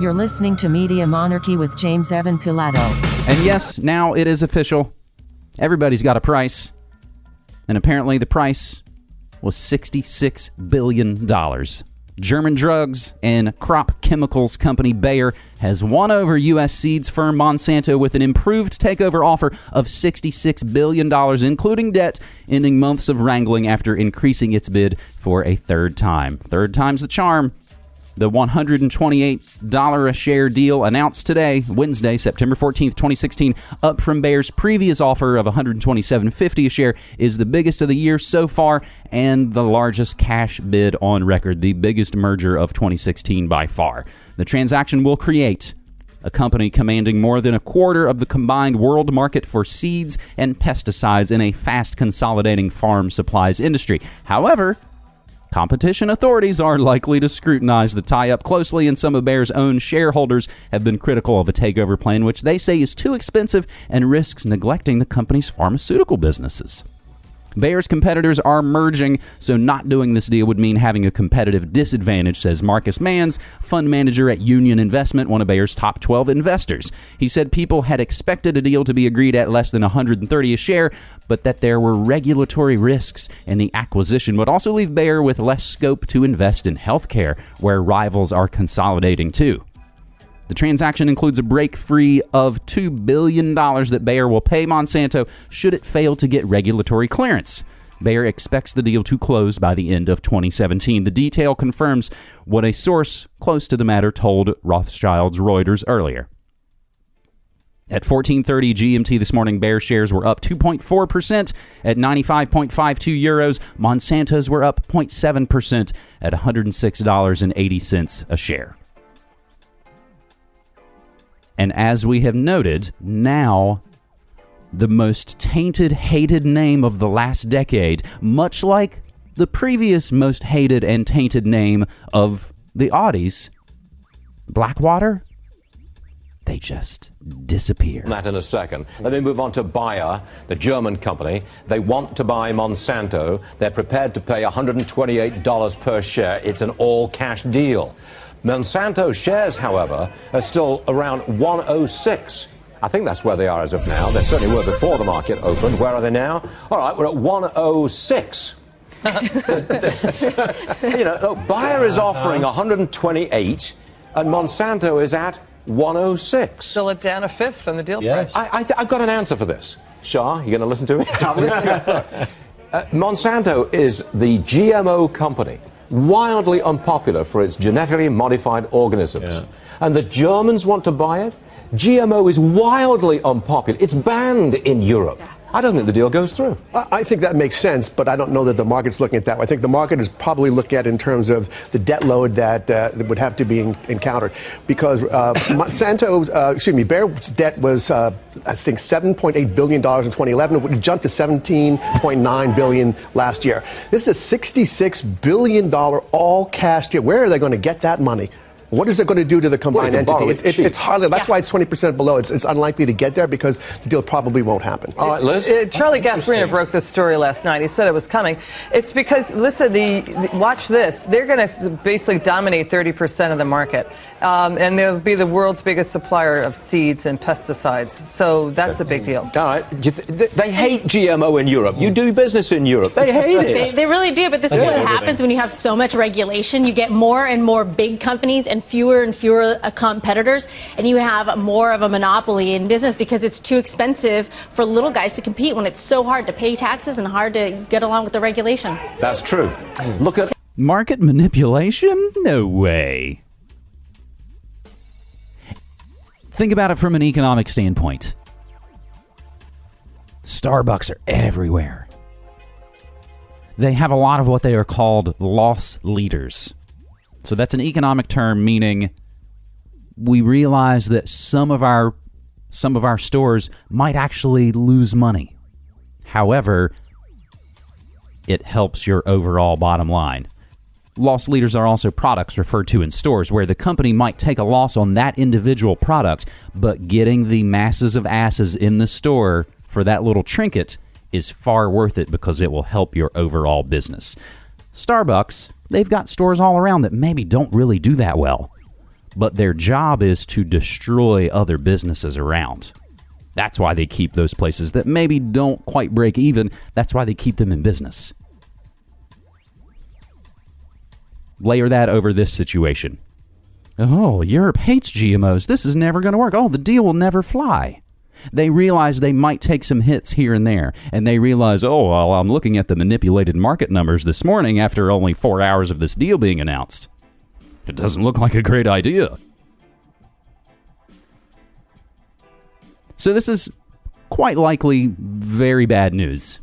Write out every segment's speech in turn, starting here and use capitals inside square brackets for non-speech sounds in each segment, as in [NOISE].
You're listening to Media Monarchy with James Evan Pilato. And yes, now it is official. Everybody's got a price. And apparently the price was $66 billion. German drugs and crop chemicals company Bayer has won over U.S. seeds firm Monsanto with an improved takeover offer of $66 billion, including debt, ending months of wrangling after increasing its bid for a third time. Third time's the charm. The $128 a share deal announced today, Wednesday, September 14th, 2016, up from Bayer's previous offer of $127.50 a share, is the biggest of the year so far and the largest cash bid on record, the biggest merger of 2016 by far. The transaction will create a company commanding more than a quarter of the combined world market for seeds and pesticides in a fast consolidating farm supplies industry. However, Competition authorities are likely to scrutinize the tie up closely, and some of Bayer's own shareholders have been critical of a takeover plan, which they say is too expensive and risks neglecting the company's pharmaceutical businesses. Bayer's competitors are merging, so not doing this deal would mean having a competitive disadvantage, says Markus Manns, fund manager at Union Investment, one of Bayer's top 12 investors. He said people had expected a deal to be agreed at less than 130 a share, but that there were regulatory risks, and the acquisition would also leave Bayer with less scope to invest in healthcare, where rivals are consolidating too. The transaction includes a break free of $2 billion that Bayer will pay Monsanto should it fail to get regulatory clearance. Bayer expects the deal to close by the end of 2017. The detail confirms what a source close to the matter told Rothschild's Reuters earlier. At 14:30 GMT this morning, Bayer shares were up 2.4% at 95.52 euros. Monsanto's were up 0.7% at $106.80 a share. And as we have noted, now the most tainted, hated name of the last decade, much like the previous most hated and tainted name of the Audis, Blackwater, they just disappear. That in a second. Let me move on to Bayer, the German company. They want to buy Monsanto. They're prepared to pay $128 per share. It's an all cash deal. Monsanto shares, however, are still around 106. I think that's where they are as of now. They certainly were before the market opened. Where are they now? All right, we're at 106. [LAUGHS] you know, look, Bayer is offering 128, and Monsanto is at 106. Still at down a fifth on the deal yes. price. I, I, have got an answer for this. Shah, you going to listen to me? [LAUGHS] [LAUGHS] uh, Monsanto is the GMO company wildly unpopular for its genetically modified organisms. Yeah. And the Germans want to buy it. GMO is wildly unpopular. It's banned in Europe. Yeah. I don't think the deal goes through. I think that makes sense, but I don't know that the market's looking at that. I think the market is probably looking at in terms of the debt load that, uh, that would have to be in, encountered. Because uh, [LAUGHS] Monsanto, uh, excuse me, Bayer's debt was, uh, I think, $7.8 billion in 2011. It jumped to 17.9 billion last year. This is a $66 billion all cash deal. Where are they going to get that money? What is it going to do to the combined well, entity? It's, it's, it's, hardly. That's yeah. why it's 20% below. It's, it's unlikely to get there because the deal probably won't happen. All right, Liz. Uh, Charlie Gasparino broke this story last night. He said it was coming. It's because listen, the, the watch this. They're going to basically dominate 30% of the market, um, and they'll be the world's biggest supplier of seeds and pesticides. So that's a big deal. All right. They hate GMO in Europe. You do business in Europe. They hate it. They, they really do. But this is what happens when you have so much regulation. You get more and more big companies and fewer and fewer uh, competitors, and you have more of a monopoly in business because it's too expensive for little guys to compete when it's so hard to pay taxes and hard to get along with the regulation. That's true. Look at market manipulation? No way. Think about it from an economic standpoint. Starbucks are everywhere. They have a lot of what they are called loss leaders. So that's an economic term meaning we realize that some of our some of our stores might actually lose money. However, it helps your overall bottom line. Loss leaders are also products referred to in stores where the company might take a loss on that individual product, but getting the masses of asses in the store for that little trinket is far worth it because it will help your overall business. Starbucks, they've got stores all around that maybe don't really do that well. but their job is to destroy other businesses around. That's why they keep those places that maybe don't quite break even. That's why they keep them in business. Layer that over this situation. Oh, Europe hates GMOs. This is never going to work. Oh, the deal will never fly. They realize they might take some hits here and there, and they realize, oh, well, I'm looking at the manipulated market numbers this morning after only four hours of this deal being announced. It doesn't look like a great idea. So, this is quite likely very bad news.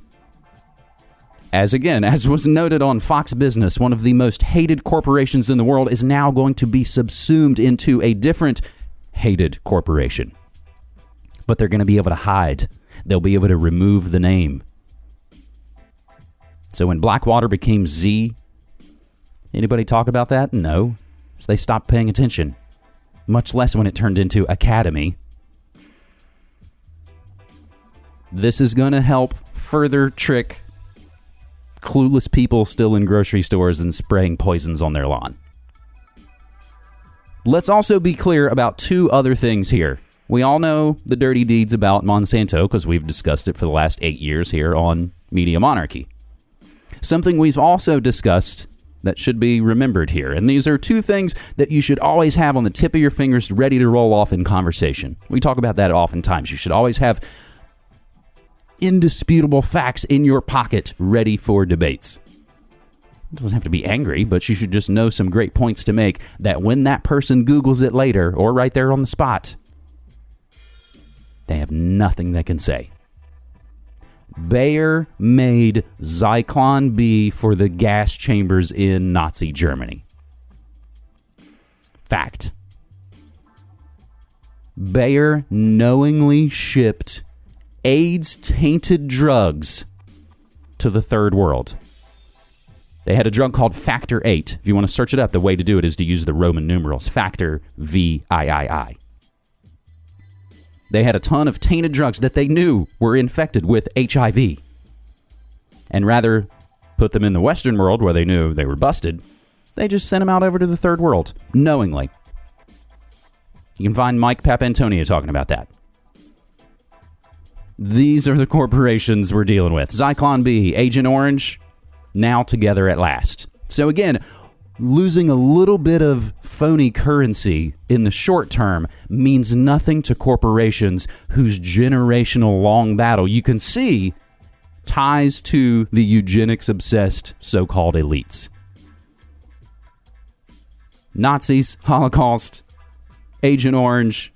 As again, as was noted on Fox Business, one of the most hated corporations in the world is now going to be subsumed into a different hated corporation. But they're going to be able to hide, they'll be able to remove the name. So when Blackwater became Xe, anybody talk about that? No. So they stopped paying attention. Much less when it turned into Academi. This is going to help further trick clueless people still in grocery stores and spraying poisons on their lawn. Let's also be clear about two other things here. We all know the dirty deeds about Monsanto because we've discussed it for the last eight years here on Media Monarchy. Something we've also discussed that should be remembered here. And these are two things that you should always have on the tip of your fingers ready to roll off in conversation. We talk about that oftentimes. You should always have indisputable facts in your pocket ready for debates. It doesn't have to be angry, but you should just know some great points to make that when that person Googles it later or right there on the spot, they have nothing they can say. Bayer made Zyklon B for the gas chambers in Nazi Germany. Fact. Bayer knowingly shipped AIDS tainted drugs to the third world. They had a drug called Factor 8. If you want to search it up, the way to do it is to use the Roman numerals Factor VIII. They had a ton of tainted drugs that they knew were infected with HIV. And rather put them in the Western world where they knew they were busted, they just sent them out over to the third world, knowingly. You can find Mike Papantonio talking about that. These are the corporations we're dealing with. Zyklon B, Agent Orange, now together at last. So again, losing a little bit of phony currency in the short term means nothing to corporations whose generational long battle you can see ties to the eugenics obsessed so called elites. Nazis, Holocaust, Agent Orange,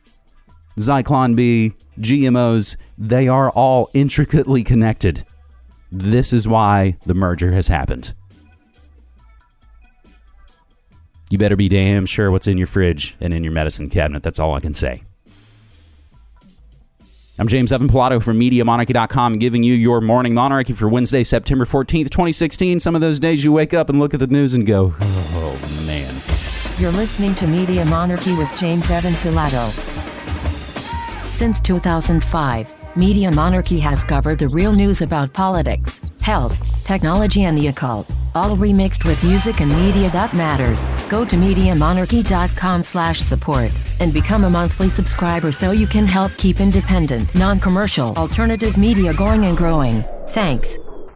Zyklon B, GMOs, they are all intricately connected. This is why the merger has happened. You better be damn sure what's in your fridge and in your medicine cabinet. That's all I can say. I'm James Evan Pilato from MediaMonarchy.com giving you your morning monarchy for Wednesday, September 14th, 2016. Some of those days you wake up and look at the news and go, oh, man. You're listening to Media Monarchy with James Evan Pilato. Since 2005, Media Monarchy has covered the real news about politics, health, technology, and the occult, all remixed with music and media that matters. Go to MediaMonarchy.com slash support and become a monthly subscriber so you can help keep independent, non-commercial, alternative media going and growing. Thanks.